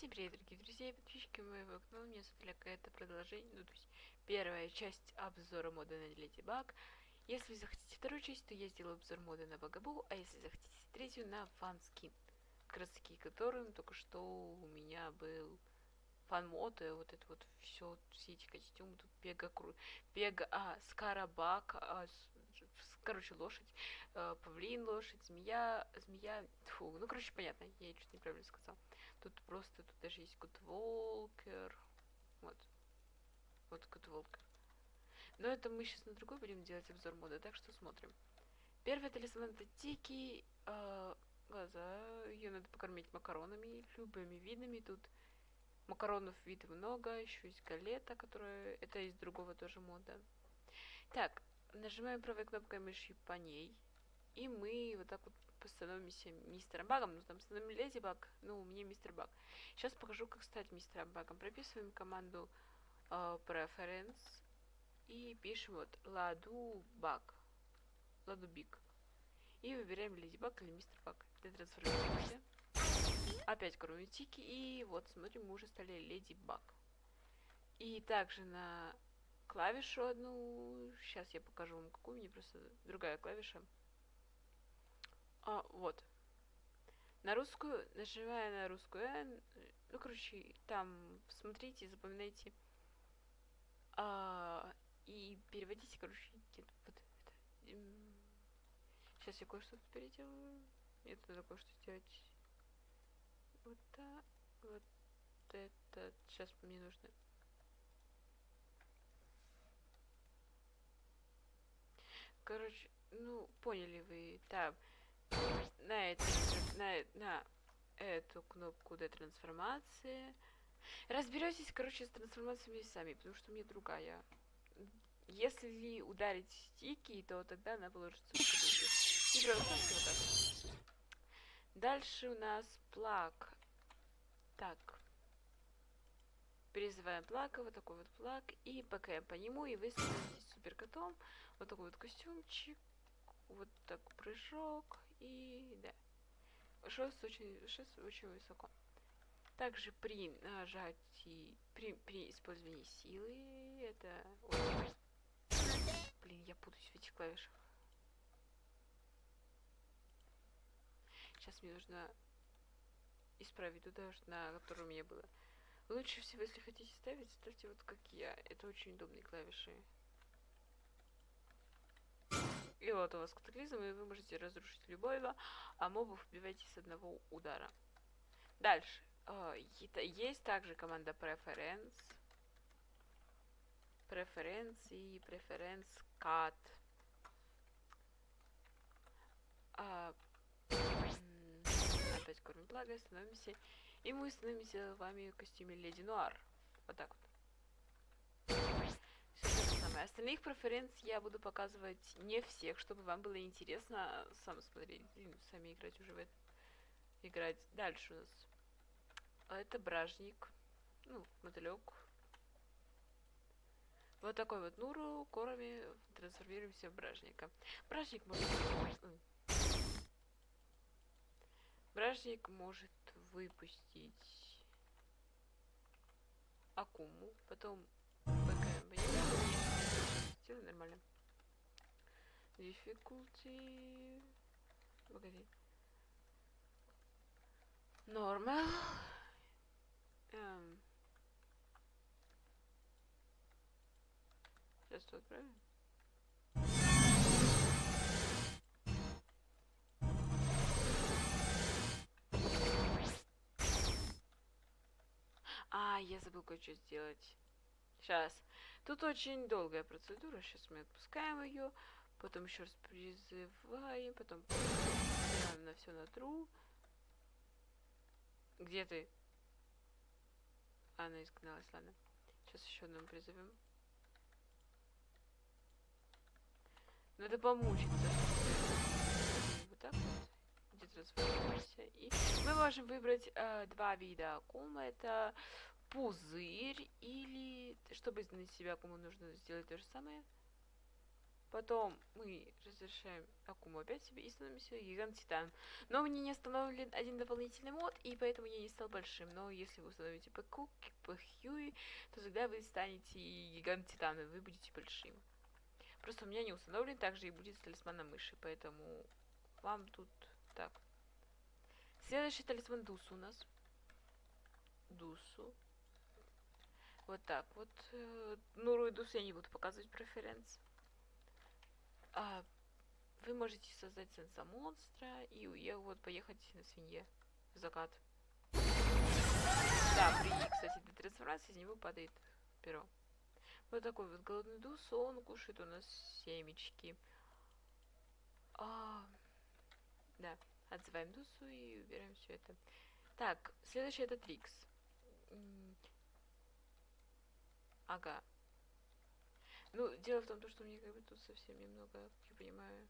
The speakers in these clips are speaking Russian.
Всем привет, дорогие друзья и подписчики моего канала. Меня зовут Ляка. Это продолжение, ну, то есть первая часть обзора мода на Леди Баг. Если захотите вторую часть, то я сделаю обзор мода на Багабу, а если захотите третью, на фан-скин. Как раз таки, которым только что у меня был фан-мод, и вот это вот все, все эти костюмы, тут бега, кру... бега, а, скарабак, а, короче, лошадь, э, павлин, лошадь, змея, змея, фу, ну, короче, понятно, я что-то неправильно сказал. Тут просто, тут даже есть Гудволкер, вот, вот Гудволкер. Но это мы сейчас на другой будем делать обзор мода, так что смотрим. Первый талисман это Тики, э, глаза, ее надо покормить макаронами, любыми видами, тут Макаронов вид много, еще есть галета, которая... Это из другого тоже мода. Так, нажимаем правой кнопкой мыши по ней. И мы вот так вот становимся мистером Багом. Ну, там становим Леди Баг, ну, мне мистер Баг. Сейчас покажу, как стать мистером Багом. Прописываем команду uh, Preference и пишем вот Ладу Баг. Ладу Биг. И выбираем Леди Баг или мистер Баг. Для трансформируемся. Опять тики И вот, смотрим, мы уже стали Леди Баг. И также на клавишу одну. Сейчас я покажу вам, какую мне просто другая клавиша. А, вот. На русскую, нажимая на русскую N, ну, короче, там смотрите, запоминайте. А, и переводите, короче, вот это. Сейчас я кое-что тут переделаю. Мне тут надо кое-что сделать вот так, вот это, сейчас мне нужно. Короче, ну, поняли вы, там, на, это, на, на эту кнопку для трансформации. Разберетесь, короче, с трансформациями сами, потому что у меня другая. Если ударить стики, то тогда она положится в вот. Дальше у нас плак. Так. Призываем плака, вот такой вот плак. И ПКМ по нему, и вы супер котом. Вот такой вот костюмчик. Вот так прыжок. И да. Шест очень, шест очень высоко. Также при нажатии, при, при использовании силы, это... Блин, я путаюсь в этих клавишах. Сейчас мне нужно исправить туда, на котором меня было. Лучше всего, если хотите ставить, ставьте вот как я. Это очень удобные клавиши. И вот у вас катаклизм, и вы можете разрушить любого, а мобов убивайте с одного удара. Дальше. А, есть также команда Preference. Preference и Preference Cut. А, опять кормим благо, становимся... И мы становимся вами в костюме Леди Нуар. Вот так вот. Самое. Остальных преференций я буду показывать не всех, чтобы вам было интересно сам смотреть, и сами играть уже в это. Играть дальше у нас. А это бражник. Ну, мотылек. Вот такой вот Нуру, корами трансформируемся в бражника. Бражник может... Бражник может выпустить Акуму, потом БКМ. Сделай нормально. Difficulty... Погоди. Normal. Эм. Сейчас тут отправим. А, я забыл кое-что сделать. Сейчас. Тут очень долгая процедура. Сейчас мы отпускаем ее. Потом еще раз призываем. Потом на все на true. Где ты? Она изгналась, ладно. Сейчас еще одну призовем. Надо помучиться. Вот так вот где трансформируемся. И мы можем выбрать э, два вида акума. Это пузырь или... Чтобы на себя акуму нужно сделать то же самое. Потом мы разрешаем Акуму опять себе и становимся гигант титан. Но мне не установлен один дополнительный мод, и поэтому я не стал большим. Но если вы установите ПК, ПХЮИ, то тогда вы станете гигант титана, вы будете большим. Просто у меня не установлен, также и будет с талисманом мыши, поэтому вам тут так. Следующий талисман Дусу у нас. Дусу. Вот так вот. Э, Нуру и Дусу я не буду показывать преференс. А, вы можете создать сенса монстра и я вот поехать на свинье в закат. Да, при, кстати, для трансформации из него падает перо. Вот такой вот голодный дус, он кушает у нас семечки. А, да, отзываем дусу и убираем все это. Так, следующий это Трикс. Ага. Ну, дело в том, что мне как бы тут совсем немного, я понимаю,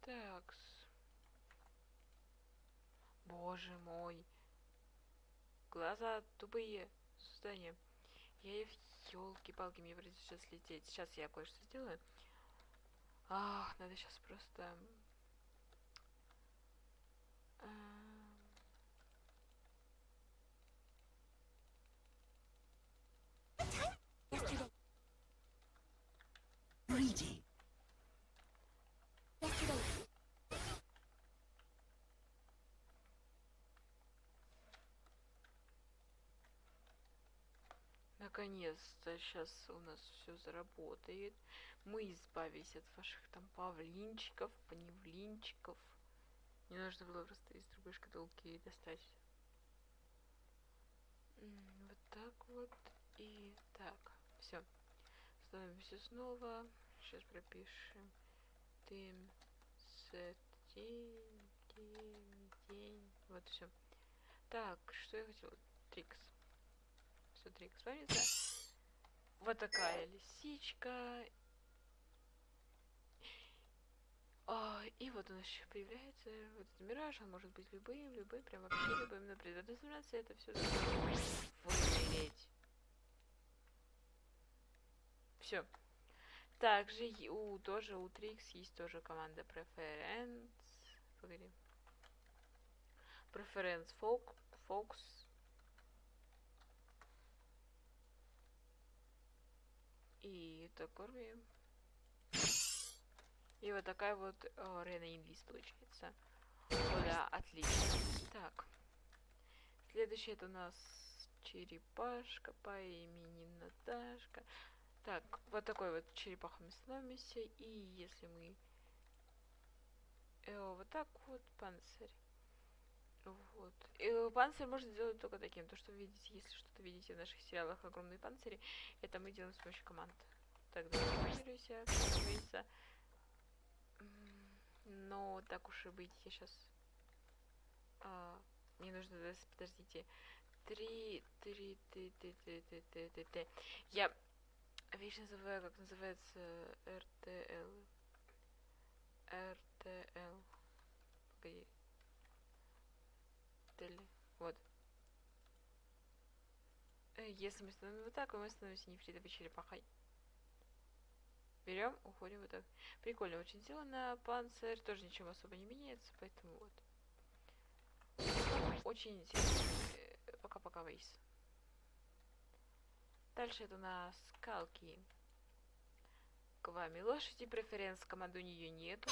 Такс. Боже мой. Глаза тупые создания. Я елки-палки, мне придется сейчас лететь. Сейчас я кое-что сделаю. Ах, надо сейчас просто... Наконец-то сейчас у нас все заработает. Мы избавились от ваших там павлинчиков, паневлинчиков. Не нужно было просто из другой шкатулки достать. Вот так вот. И так. Все. Становимся снова. Сейчас пропишем. День, день, день. Вот все. Так, что я хотела? Трикс смотри, экспонента. Вот такая лисичка. А, и вот он еще появляется, вот этот мираж, он может быть любым, любым, прям вообще любым, но при трансформации это все вымереть. Все. Также у тоже у Трикс есть тоже команда Preference. Погоди. Preference Folk, Fox И это корми. И вот такая вот э, Рена Инвиз получается. О, да, отлично. Так. Следующий это у нас черепашка по имени Наташка. Так, вот такой вот черепахами становимся. И если мы э, вот так вот панцирь. Вот. И панцирь можно сделать только таким. То, что вы видите, если что-то видите в наших сериалах огромные панцири, это мы делаем с помощью команд. Так, трансформируйся, трансформируйся. Но так уж и быть, я сейчас... А, мне нужно, подождите. Три, три, три, три, три, три, три, три, три. Я вечно забываю, как называется РТЛ. РТЛ. Погоди или вот. Э, если мы становимся вот так, мы становимся нефритовой черепахой. Берем, уходим вот так. Прикольно очень сделано. Панцирь тоже ничего особо не меняется, поэтому вот. Очень интересно. Э, пока-пока, Вейс. Дальше это у нас скалки. К вами лошади, преференс команду у нее нету.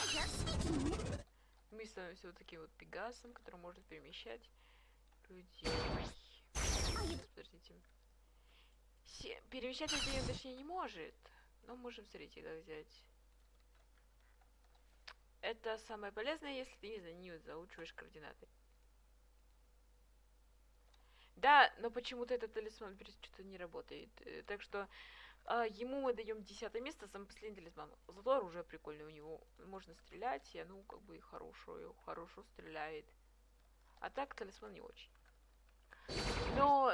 Мы становимся вот таким вот пегасом, который может перемещать людей. Подождите. Се перемещать людей он точнее не может. Но можем, смотрите, как взять. Это самое полезное, если ты не, за не заучиваешь координаты. Да, но почему-то этот талисман что-то не работает. Э, так что а, ему мы даем десятое место, самый последний талисман. Зато оружие прикольное у него. Можно стрелять, и оно как бы хорошо, хорошо стреляет. А так талисман не очень. Но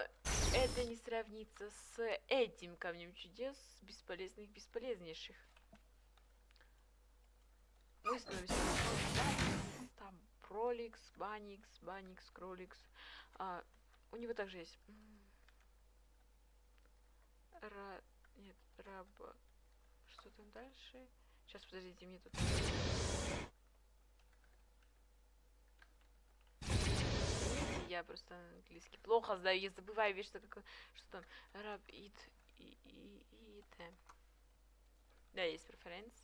это не сравнится с этим камнем чудес, бесполезных, бесполезнейших. Мы становимся. Там Проликс, Баникс, Баникс, Кроликс. А, у него также есть... Ра... Нет, Раба... Что там дальше? Сейчас, подождите, мне тут... Я просто английский плохо знаю, я забываю вещи, что, как, что там раб, ит, и, и, и. Да, есть преференс.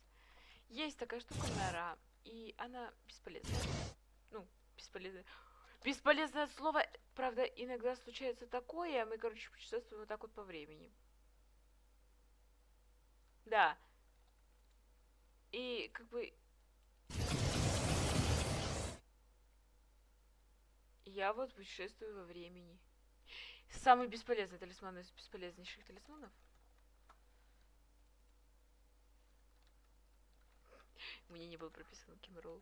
Есть такая штука нора, и она бесполезная. Ну, бесполезная. Бесполезное слово, правда, иногда случается такое, а мы, короче, путешествуем вот так вот по времени. Да. И как бы Я вот путешествую во времени. Самый бесполезный талисман из бесполезнейших талисманов. Меня не был прописан Кимрол.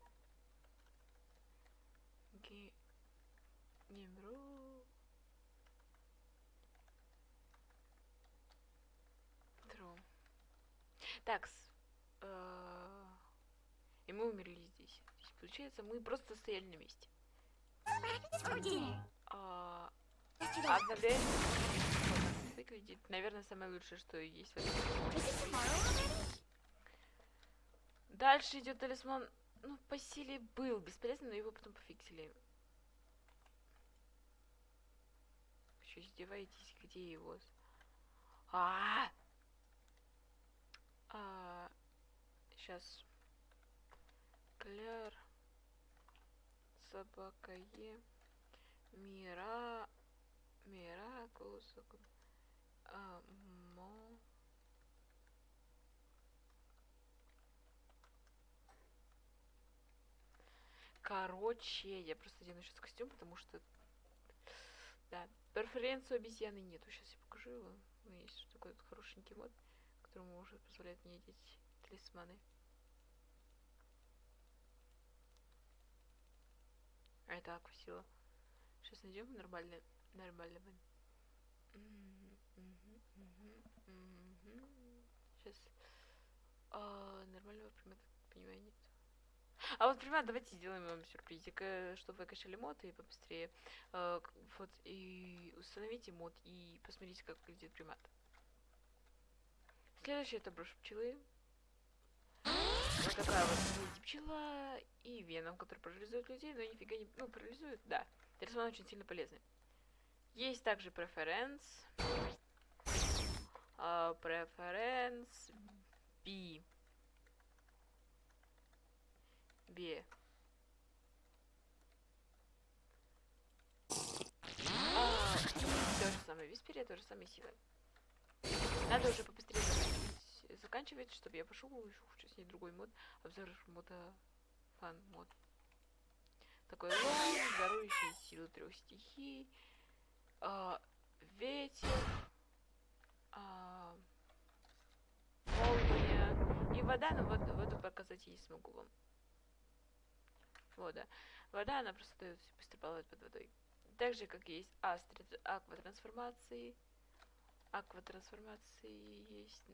Ги... Гимрол. Тру. Такс. э, И мы умерли здесь. Получается, мы просто стояли на месте. А, так Выглядит, наверное, самое лучшее, что есть в этом. Дальше идет талисман. Ну, по силе был бесполезный, но его потом пофиксили. Вы Что, издеваетесь? Где его? А, а, сейчас. Кляр. Собака Е. Мира. Миракус. А, мо. Короче, я просто одену сейчас костюм, потому что... Да, перференцию обезьяны нету. Сейчас я покажу его. Ну, есть такой вот хорошенький мод, которому уже позволяет мне одеть талисманы. А это аквасила. Сейчас найдем нормальный, нормального. Сейчас. А, нормального примата, понимаю, нет. А вот примат, давайте сделаем вам сюрпризик, э, чтобы вы качали мод и побыстрее. К- вот, и установите мод и посмотрите, как выглядит примат. Следующий это брошь пчелы. Вот такая вот пчела и веном, который парализует людей, но нифига не... Ну, парализует, да. Талисман очень сильно полезный. Есть также преференс. А, Преференс B. B. А, то же самое Висперия, то же самое силы. Надо уже побыстрее заканчивать, чтобы я пошел хочу снять другой мод. Обзор мода фан мод. Такой лом, дарующий силы трех стихий. а, ветер. а, молния. И вода, но вот воду показать я не смогу вам. Вода. Вода, она просто дает быстро плавать под водой. Так же, как есть астри, акватрансформации. Акватрансформации есть...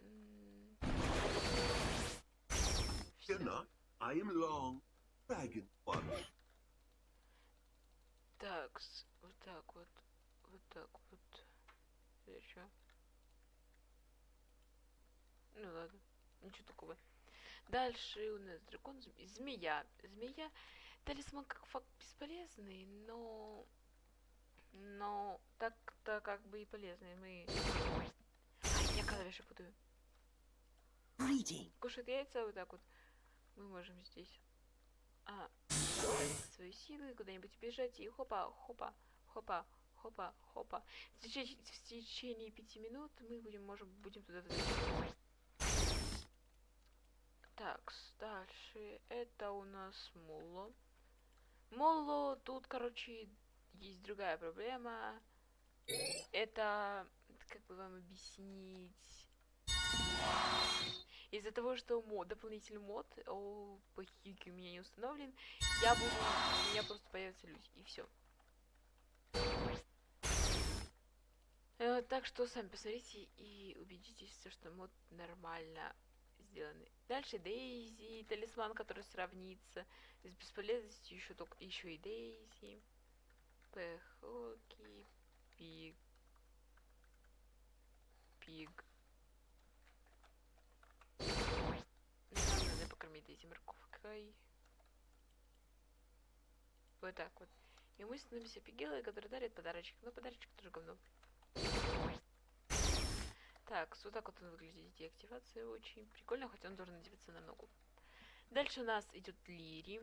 not, I am long. Dragon. Так, вот так вот, вот так вот. Чё? Ну ладно, ничего такого. Дальше у нас дракон, зм- змея. Змея, талисман как факт бесполезный, но... Но так-то как бы и полезный. Мы... Я клавиши путаю. Кушает яйца вот так вот. Мы можем здесь... А, свои силы, куда-нибудь бежать и хопа, хопа, хопа, хопа, хопа. В течение, в течение пяти минут мы будем, можем, будем туда возвращаться. Так, дальше это у нас Молло. Молло, тут, короче, есть другая проблема. Это, как бы вам объяснить... Из-за того, что мод, дополнительный мод о, по хильке у меня не установлен, я буду, у меня просто появятся люди, и все. так что сами посмотрите и убедитесь, что мод нормально сделаны. Дальше Дейзи, талисман, который сравнится с бесполезностью еще только еще и Дейзи. Пехоки, Пиг. Пиг. Надо покормить Дейзи морковкой. Вот так вот. И мы становимся пигелой, который дарит подарочек. Но подарочек тоже говно. Так, вот так вот он выглядит. Деактивация очень прикольно, хотя он должен надеваться на ногу. Дальше у нас идет Лири.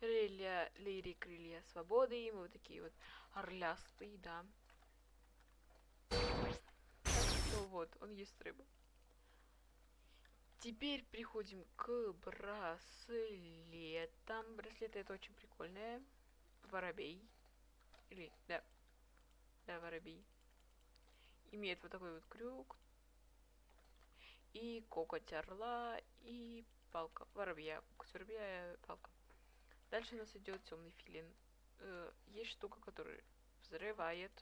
Крылья, Лири, крылья свободы. И мы вот такие вот орлястые, да. Что вот, он ест рыбу. Теперь приходим к браслетам. Браслеты это очень прикольные. Воробей. Или, да. Да, воробей. Имеет вот такой вот крюк. И коготь орла. И палка воробья. Коготь воробья, палка. Дальше у нас идет темный филин. Э, есть штука, которая взрывает.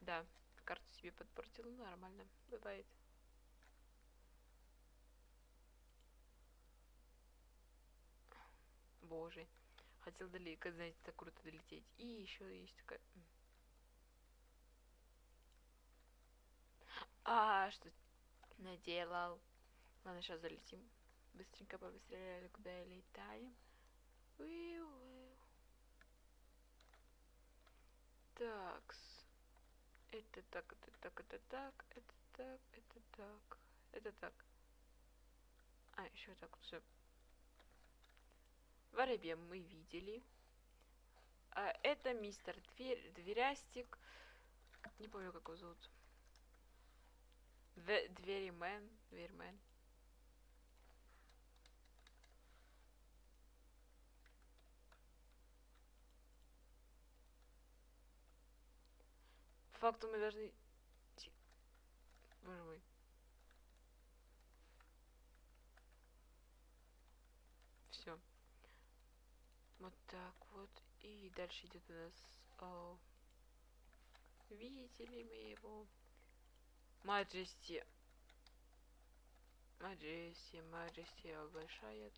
Да, карту себе подпортил, ну, нормально, бывает. Боже, хотел далеко, знаете, так круто долететь. И еще есть такая... А, что наделал? Ладно, сейчас залетим. Быстренько побыстрее, куда летаем. Такс. Это так, это так, это так, это так, это так, это так. А, еще так вот все. Воробья мы видели. А это мистер Дверь, Дверястик. Не помню, как его зовут. Две, Дверимен. По факту мы должны... Боже мой. Все. Вот так вот. И дальше идет у нас... о, Видите ли мы его? Маджести. Маджести, Маджести, большая.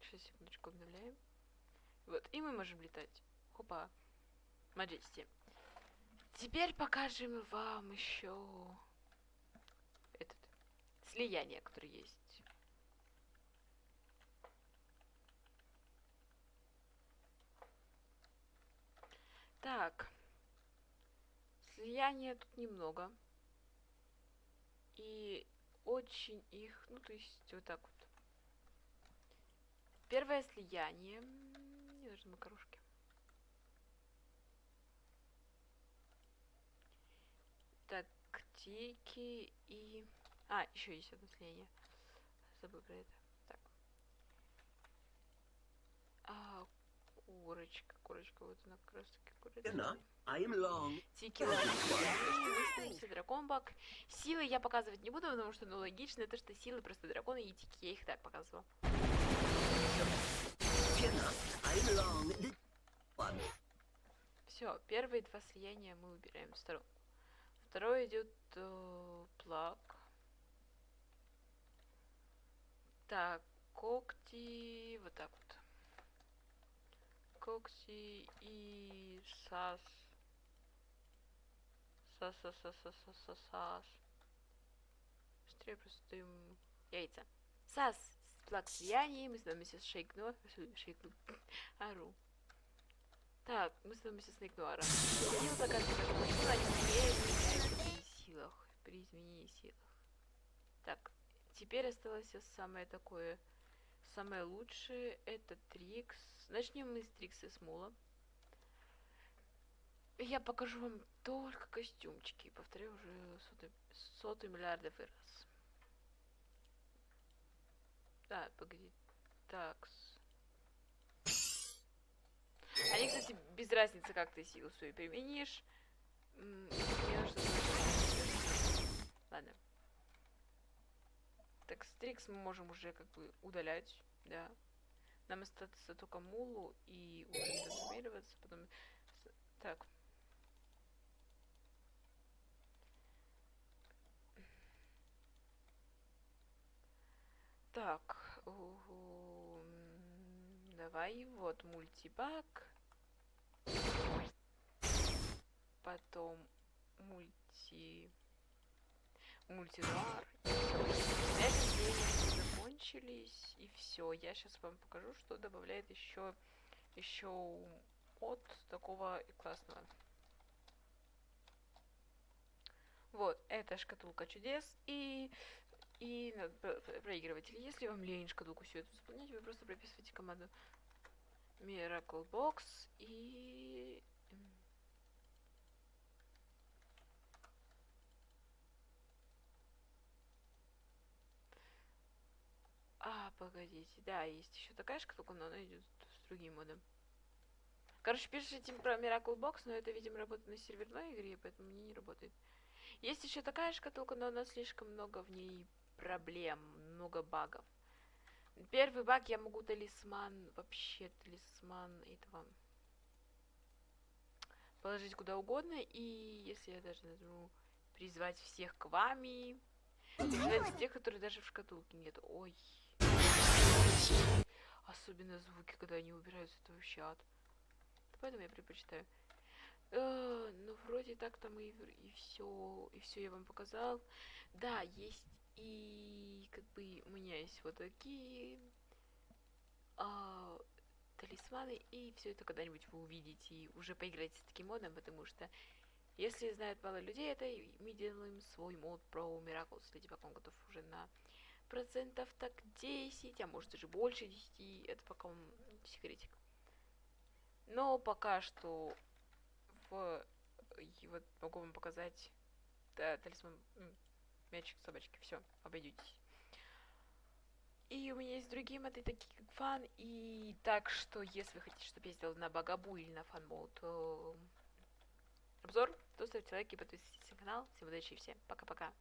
Сейчас, секундочку, обновляем. Вот, и мы можем летать. Хопа. Маджести. Теперь покажем вам еще этот слияние, которое есть. Так. Слияния тут немного. И очень их, ну то есть вот так вот. Первое слияние. Не нужны макарошки. Тактики и... А, еще есть одно слияние. Забыл про это. Так. А, курочка, курочка, вот она как раз таки курочка. I am long. Тики выставимся драконбак. Силы я показывать не буду, потому что, ну, логично, это что силы просто драконы и тики. Я их так показывала. One. Все, первые два слияния мы выбираем в сторонку. Второй идет э, плак. Так, когти, вот так вот. Когти и сас. Сас, сас, сас, сас, сас, сас, сас. Быстрее просто даем яйца. Сас, плак слияний, мы с шейкну, шейкну, ару. Так, мы становимся Снейк Нуаром. Сила заказывает сила не меняется при силах. При изменении силах. Так, теперь осталось самое такое... Самое лучшее это Трикс. Начнем мы с Трикса Смола. Я покажу вам только костюмчики. Повторяю уже сотый, сотый миллиардов раз. Да, погоди. Такс. Они, кстати, без разницы, как ты силу свою применишь. Ладно. Так, Стрикс мы можем уже как бы удалять, да. Нам остается только Мулу и уже трансформироваться, потом... Так. Так. Ух давай, вот мультибак. Потом мульти... Деньги закончились, и все. Я сейчас вам покажу, что добавляет еще еще от такого классного. Вот, это шкатулка чудес и и проигрыватель. Если вам лень шкатулку все это заполнять, вы просто прописываете команду Miracle Box и... А, погодите, да, есть еще такая шкатулка, но она идет с другим модом. Короче, пишите про Miracle Box, но это, видимо, работает на серверной игре, поэтому мне не работает. Есть еще такая шкатулка, но у нас слишком много в ней проблем, много багов. Первый баг я могу талисман, вообще талисман этого положить куда угодно, и если я даже нажму призвать всех к вами, призвать тех, которые даже в шкатулке нет. Ой. Особенно звуки, когда они убираются, это вообще ад. Поэтому я предпочитаю. Э, ну, вроде так там и, все, и все я вам показал. Да, есть и как бы у меня есть вот такие а, талисманы, и все это когда-нибудь вы увидите и уже поиграете с таким модом, потому что если знает мало людей, это мы делаем свой мод про Miracle Леди Баг, он готов уже на процентов так 10, а может даже больше 10, это пока он секретик. Но пока что в... и вот могу вам показать да, талисман мячик собачки, все, обойдетесь. И у меня есть другие моды, такие как фан, и так что, если вы хотите, чтобы я сделал на Багабу или на фан мод обзор, то ставьте лайки, подписывайтесь на канал. Всем удачи и всем пока-пока.